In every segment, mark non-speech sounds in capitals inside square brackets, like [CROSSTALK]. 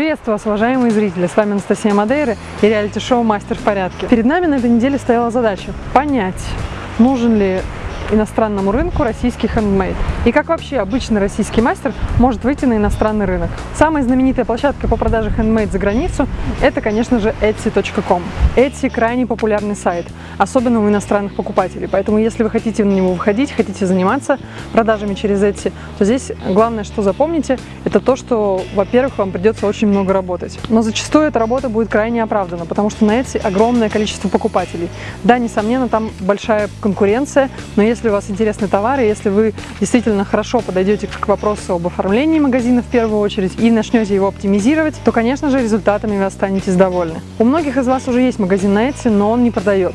Приветствую вас, уважаемые зрители! С вами Анастасия Мадейра и реалити-шоу «Мастер в порядке». Перед нами на этой неделе стояла задача понять, нужен ли иностранному рынку российский хендмейд. И как вообще обычный российский мастер может выйти на иностранный рынок. Самая знаменитая площадка по продаже хендмейд за границу – это, конечно же, etsy.com. Etsy – крайне популярный сайт, особенно у иностранных покупателей. Поэтому, если вы хотите на него выходить, хотите заниматься продажами через Etsy, то здесь главное, что запомните, это то, что, во-первых, вам придется очень много работать. Но зачастую эта работа будет крайне оправдана, потому что на Etsy огромное количество покупателей. Да, несомненно, там большая конкуренция, но если у вас интересны товары, если вы действительно хорошо подойдете к вопросу об оформлении магазина в первую очередь и начнете его оптимизировать, то, конечно же, результатами вы останетесь довольны. У многих из вас уже есть магазин на Etsy, но он не продает.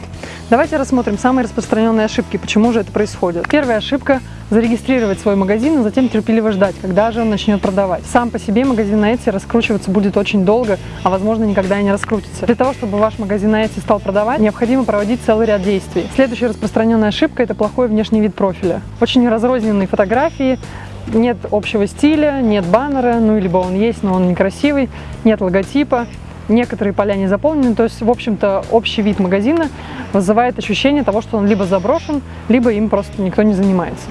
Давайте рассмотрим самые распространенные ошибки, почему же это происходит. Первая ошибка – зарегистрировать свой магазин, а затем терпеливо ждать, когда же он начнет продавать. Сам по себе магазин на Etsy раскручиваться будет очень долго, а возможно никогда и не раскрутится. Для того, чтобы ваш магазин на Etsy стал продавать, необходимо проводить целый ряд действий. Следующая распространенная ошибка – это плохой внешний вид профиля. Очень разрозненные фотографии, нет общего стиля, нет баннера, ну либо он есть, но он некрасивый, нет логотипа, некоторые поля не заполнены, то есть, в общем-то, общий вид магазина вызывает ощущение того, что он либо заброшен, либо им просто никто не занимается.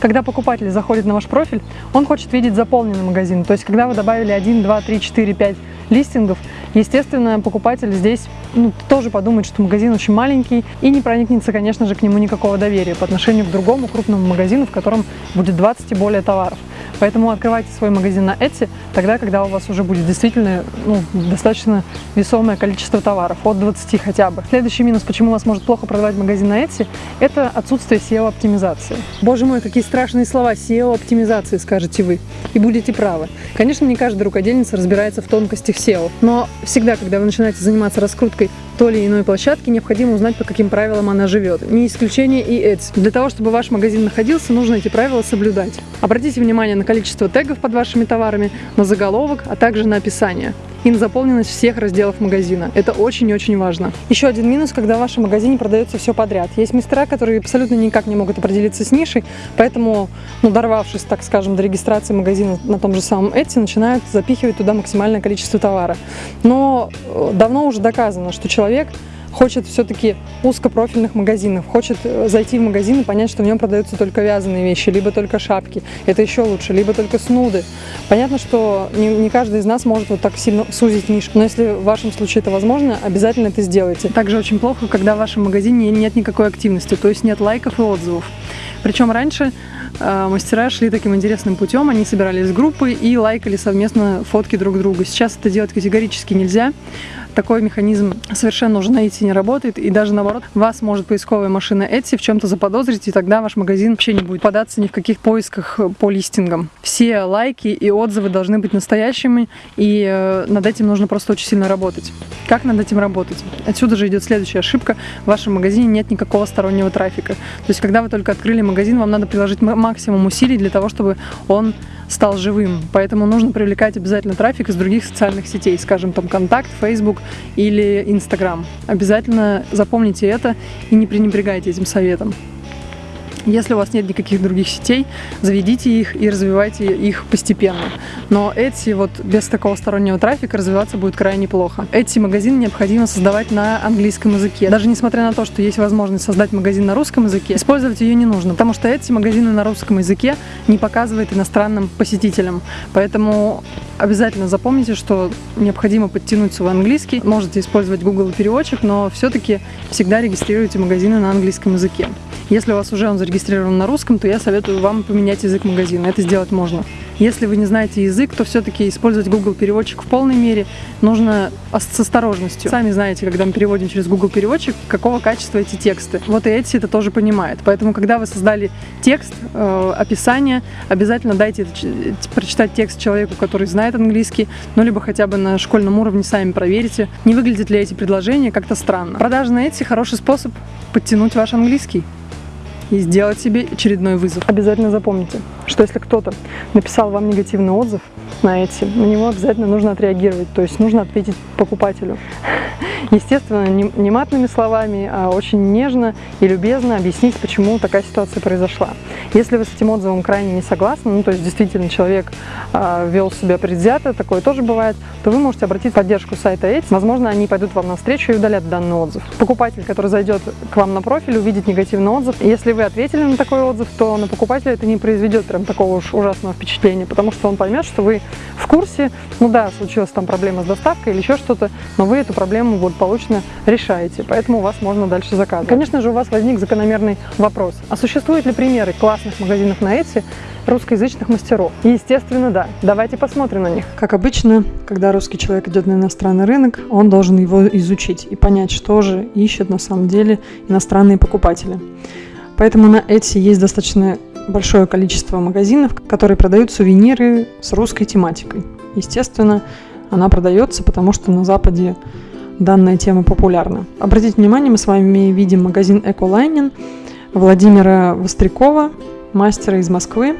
Когда покупатель заходит на ваш профиль, он хочет видеть заполненный магазин. То есть, когда вы добавили 1, 2, 3, 4, 5 листингов, естественно, покупатель здесь ну, тоже подумает, что магазин очень маленький и не проникнется, конечно же, к нему никакого доверия по отношению к другому крупному магазину, в котором будет 20 и более товаров. Поэтому открывайте свой магазин на Etsy тогда, когда у вас уже будет действительно ну, достаточно весомое количество товаров, от 20 хотя бы. Следующий минус, почему вас может плохо продавать магазин на Etsy, это отсутствие SEO-оптимизации. Боже мой, какие страшные слова SEO-оптимизации, скажете вы. И будете правы. Конечно, не каждая рукодельница разбирается в тонкостях SEO, но всегда, когда вы начинаете заниматься раскруткой той или иной площадки, необходимо узнать, по каким правилам она живет. Не исключение и Etsy. Для того, чтобы ваш магазин находился, нужно эти правила соблюдать. Обратите внимание на количество тегов под вашими товарами, на заголовок, а также на описание и на заполненность всех разделов магазина. Это очень-очень важно. Еще один минус, когда в вашем магазине продается все подряд. Есть мастера, которые абсолютно никак не могут определиться с нишей, поэтому, ну, дорвавшись, так скажем, до регистрации магазина на том же самом Etsy, начинают запихивать туда максимальное количество товара. Но э, давно уже доказано, что человек хочет все-таки узкопрофильных магазинов, хочет э, зайти в магазин и понять, что в нем продаются только вязаные вещи, либо только шапки, это еще лучше, либо только снуды. Понятно, что не, не каждый из нас может вот так сильно сузить нишу, но если в вашем случае это возможно, обязательно это сделайте. Также очень плохо, когда в вашем магазине нет никакой активности, то есть нет лайков и отзывов. Причем раньше э, мастера шли таким интересным путем, они собирались в группы и лайкали совместно фотки друг друга. Сейчас это делать категорически нельзя такой механизм совершенно уже на Etsy не работает, и даже наоборот, вас может поисковая машина Etsy в чем-то заподозрить, и тогда ваш магазин вообще не будет податься ни в каких поисках по листингам. Все лайки и отзывы должны быть настоящими, и э, над этим нужно просто очень сильно работать. Как над этим работать? Отсюда же идет следующая ошибка. В вашем магазине нет никакого стороннего трафика. То есть, когда вы только открыли магазин, вам надо приложить максимум усилий для того, чтобы он стал живым. Поэтому нужно привлекать обязательно трафик из других социальных сетей, скажем, там Контакт, Facebook или Instagram. Обязательно запомните это и не пренебрегайте этим советом. Если у вас нет никаких других сетей, заведите их и развивайте их постепенно. Но Etsy вот без такого стороннего трафика развиваться будет крайне плохо. Etsy магазин необходимо создавать на английском языке. Даже несмотря на то, что есть возможность создать магазин на русском языке, использовать ее не нужно, потому что Etsy магазины на русском языке не показывает иностранным посетителям. Поэтому обязательно запомните, что необходимо подтянуть свой английский. Можете использовать Google переводчик, но все-таки всегда регистрируйте магазины на английском языке. Если у вас уже он зарегистрирован на русском, то я советую вам поменять язык магазина. Это сделать можно. Если вы не знаете язык, то все-таки использовать Google переводчик в полной мере нужно с осторожностью. Сами знаете, когда мы переводим через Google переводчик, какого качества эти тексты. Вот и Etsy это тоже понимает. Поэтому, когда вы создали текст, э, описание, обязательно дайте прочитать текст человеку, который знает английский, ну либо хотя бы на школьном уровне сами проверите, не выглядят ли эти предложения как-то странно. Продажи на Etsy хороший способ подтянуть ваш английский и сделать себе очередной вызов. Обязательно запомните, что если кто-то написал вам негативный отзыв, на эти, на него обязательно нужно отреагировать, то есть нужно ответить покупателю. Естественно, не матными словами, а очень нежно и любезно объяснить, почему такая ситуация произошла. Если вы с этим отзывом крайне не согласны, ну то есть действительно человек э, вел себя предвзято, такое тоже бывает, то вы можете обратить в поддержку сайта Эти. Возможно, они пойдут вам навстречу и удалят данный отзыв. Покупатель, который зайдет к вам на профиль, увидит негативный отзыв. Если вы ответили на такой отзыв, то на покупателя это не произведет прям такого уж ужасного впечатления, потому что он поймет, что вы в курсе, ну да, случилась там проблема с доставкой или еще что-то, но вы эту проблему благополучно решаете, поэтому у вас можно дальше заказывать. Конечно же, у вас возник закономерный вопрос, а существуют ли примеры классных магазинов на Etsy, русскоязычных мастеров? Естественно, да. Давайте посмотрим на них. Как обычно, когда русский человек идет на иностранный рынок, он должен его изучить и понять, что же ищут на самом деле иностранные покупатели. Поэтому на Etsy есть достаточно большое количество магазинов, которые продают сувениры с русской тематикой. Естественно, она продается, потому что на Западе данная тема популярна. Обратите внимание, мы с вами видим магазин Эколайнин Владимира Вострякова, мастера из Москвы.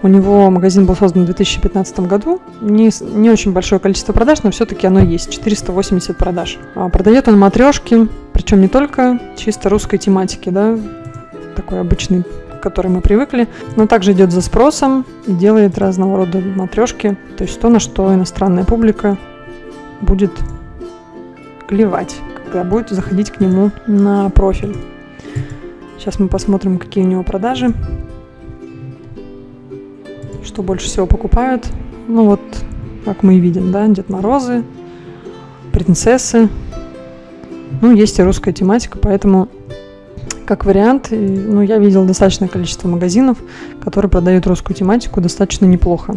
У него магазин был создан в 2015 году. Не, не очень большое количество продаж, но все-таки оно есть. 480 продаж. А продает он матрешки, причем не только чисто русской тематики, да, такой обычный к которой мы привыкли, но также идет за спросом и делает разного рода матрешки, то есть то, на что иностранная публика будет клевать, когда будет заходить к нему на профиль. Сейчас мы посмотрим, какие у него продажи, что больше всего покупают. Ну вот, как мы и видим, да, Дед Морозы, принцессы. Ну, есть и русская тематика, поэтому как вариант, ну, я видел достаточное количество магазинов, которые продают русскую тематику достаточно неплохо.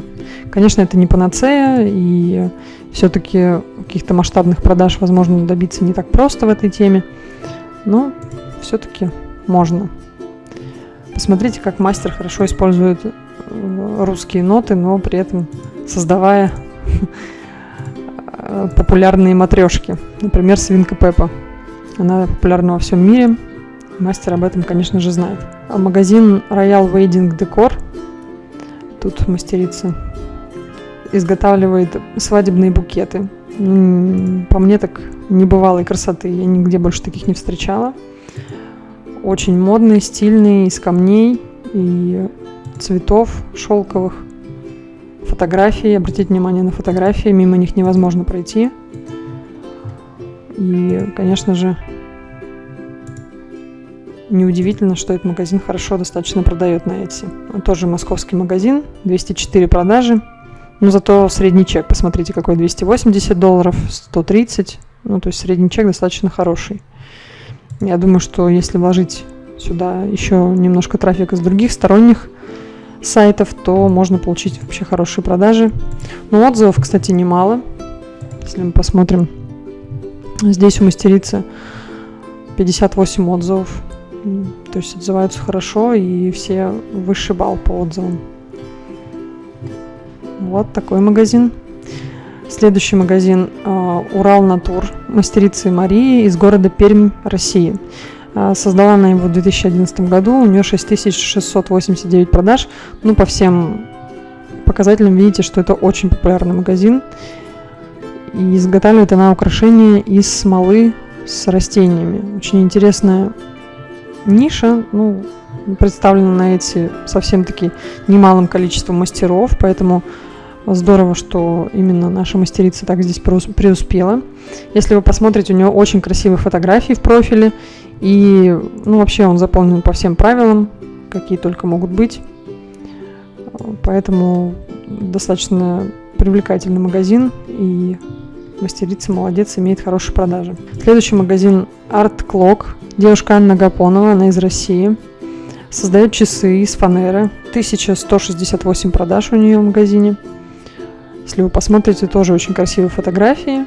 Конечно, это не панацея, и все-таки каких-то масштабных продаж, возможно, добиться не так просто в этой теме, но все-таки можно. Посмотрите, как мастер хорошо использует э, русские ноты, но при этом создавая популярные матрешки. Например, свинка Пеппа. Она популярна во всем мире, Мастер об этом, конечно же, знает. А магазин Royal Wedding Decor, тут мастерица, изготавливает свадебные букеты. По мне так небывалой красоты, я нигде больше таких не встречала. Очень модный, стильный, из камней и цветов шелковых. Фотографии, обратите внимание на фотографии, мимо них невозможно пройти. И, конечно же, Неудивительно, что этот магазин хорошо достаточно продает на Etsy. Тоже московский магазин, 204 продажи. Но зато средний чек, посмотрите, какой 280 долларов, 130. Ну, то есть средний чек достаточно хороший. Я думаю, что если вложить сюда еще немножко трафика с других сторонних сайтов, то можно получить вообще хорошие продажи. Но отзывов, кстати, немало. Если мы посмотрим, здесь у мастерицы 58 отзывов. То есть отзываются хорошо, и все высший балл по отзывам. Вот такой магазин. Следующий магазин э, Урал Натур, мастерицы Марии из города Пермь, России. Э, создала она его в 2011 году, у нее 6689 продаж. Ну, по всем показателям видите, что это очень популярный магазин. И изготавливает она украшения из смолы с растениями. Очень интересная ниша, ну, представлена на эти совсем-таки немалым количеством мастеров, поэтому здорово, что именно наша мастерица так здесь преуспела. Если вы посмотрите, у нее очень красивые фотографии в профиле, и, ну, вообще он заполнен по всем правилам, какие только могут быть. Поэтому достаточно привлекательный магазин, и мастерица молодец, имеет хорошие продажи. Следующий магазин Art Clock. Девушка Анна Гапонова, она из России. Создает часы из фанеры. 1168 продаж у нее в магазине. Если вы посмотрите, тоже очень красивые фотографии.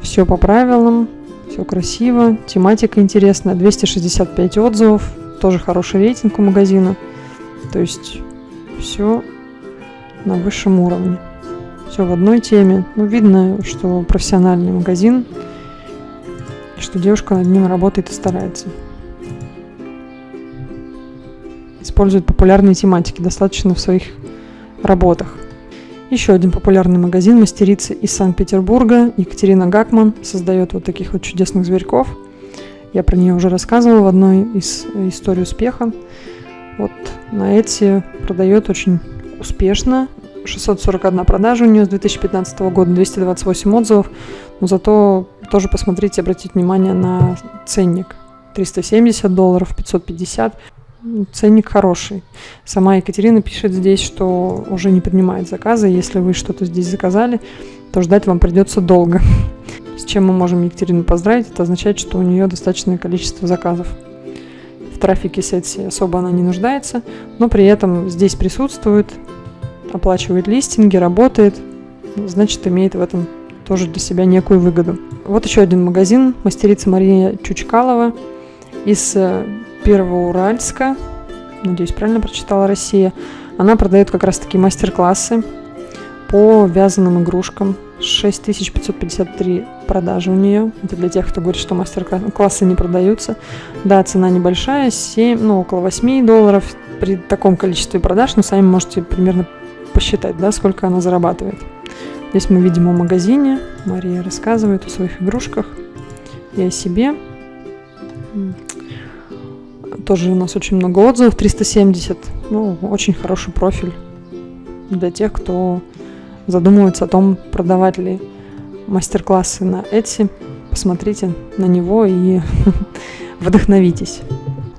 Все по правилам, все красиво, тематика интересная. 265 отзывов, тоже хороший рейтинг у магазина. То есть все на высшем уровне. Все в одной теме. Ну, видно, что профессиональный магазин, что девушка над ним работает и старается. Использует популярные тематики достаточно в своих работах. Еще один популярный магазин мастерицы из Санкт-Петербурга. Екатерина Гакман создает вот таких вот чудесных зверьков. Я про нее уже рассказывала в одной из историй успеха. Вот на эти продает очень успешно. 641 продажа у нее с 2015 года, 228 отзывов. Но зато тоже посмотрите, обратите внимание на ценник. 370 долларов, 550. Ценник хороший. Сама Екатерина пишет здесь, что уже не принимает заказы. Если вы что-то здесь заказали, то ждать вам придется долго. [LAUGHS] С чем мы можем Екатерину поздравить? Это означает, что у нее достаточное количество заказов. В трафике сети особо она не нуждается, но при этом здесь присутствует, оплачивает листинги, работает, значит, имеет в этом тоже для себя некую выгоду. Вот еще один магазин, мастерица Мария Чучкалова из э, Первоуральска, надеюсь, правильно прочитала Россия. Она продает как раз-таки мастер-классы по вязаным игрушкам. 6553 продажи у нее. Это для тех, кто говорит, что мастер-классы не продаются. Да, цена небольшая, 7, ну, около 8 долларов при таком количестве продаж, но сами можете примерно посчитать, да, сколько она зарабатывает. Здесь мы видим о магазине. Мария рассказывает о своих игрушках и о себе. Тоже у нас очень много отзывов, 370. Ну, очень хороший профиль для тех, кто задумывается о том, продавать ли мастер-классы на Etsy. Посмотрите на него и [LAUGHS] вдохновитесь.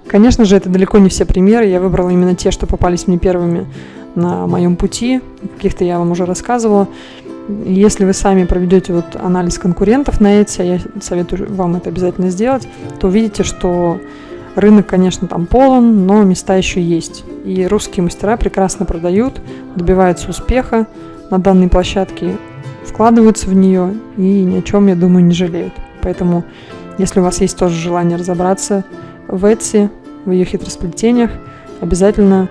Конечно же, это далеко не все примеры. Я выбрала именно те, что попались мне первыми на моем пути. Каких-то я вам уже рассказывала. Если вы сами проведете вот анализ конкурентов на Etsy, а я советую вам это обязательно сделать, то увидите, что Рынок, конечно, там полон, но места еще есть. И русские мастера прекрасно продают, добиваются успеха на данной площадке, вкладываются в нее и ни о чем, я думаю, не жалеют. Поэтому, если у вас есть тоже желание разобраться в Etsy, в ее хитросплетениях, обязательно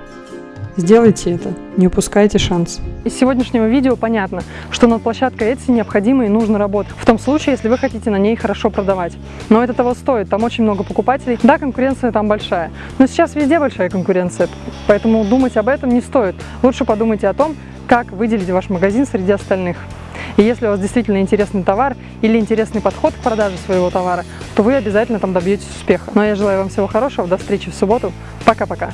Сделайте это, не упускайте шанс. Из сегодняшнего видео понятно, что над площадкой Etsy необходимо и нужно работать, в том случае, если вы хотите на ней хорошо продавать. Но это того стоит, там очень много покупателей, да, конкуренция там большая, но сейчас везде большая конкуренция, поэтому думать об этом не стоит. Лучше подумайте о том, как выделить ваш магазин среди остальных. И если у вас действительно интересный товар или интересный подход к продаже своего товара, то вы обязательно там добьетесь успеха. Ну а я желаю вам всего хорошего, до встречи в субботу, пока-пока!